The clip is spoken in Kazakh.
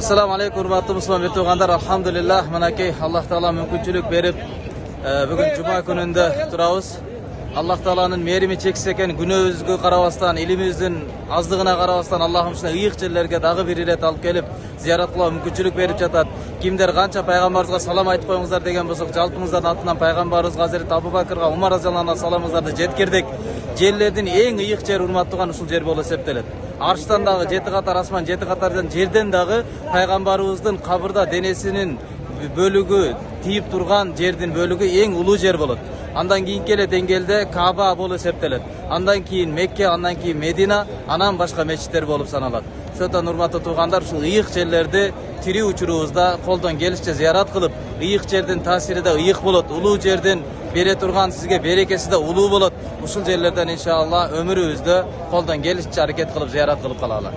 assalomu alaykum hurmatli musulmon tug'anlar alhamdulillah. Minakey alloh taolo мүмкүнчүлүк берип бүгүн жума күнүндө турабыз аллах тааланын мээрими чексиз экен күнөөбүзгө карабастан илимибиздин аздыгына карабастан аллахым ушундай ыйык жерлерге дагы бир ирет алып келип зыярат кылууга мүмкүнчүлүк берип жатат кимдер канча пайгамбарыбызга салам айтып коюңуздар деген болсок жалпыңыздардын атынан пайгамбарыбызга азирет абу бакырга умар разиаллаху саламыңыздарды жеткирдик жерлердин эң ыйык жери урматтууган ушул жер болуп эсептелет. Арштан дагы жети катар асман жети катар жерден дагы пайгамбарыбыздын кабырда денесинин бөлүгү тийип турган жердин бөлүгү эң улуу жер болот. Андан кийинки эле деңгээлде каба болуп эсептелет. Андан кийин мекке андан кийин медина анан башка мечиттер болуп саналат. Ошондон урматтуу туугандар ушул ыйык жерлерди тирүү учурубузда колдон келишинче зыярат кылып ыйык жердин таасири да ыйык болот улуу жердин бере турган сизге берекеси да улуу болот. Ушул жерлерден иншалла өмүрүбүздө колдон келишинче аракет кылып зыярат кылып калалы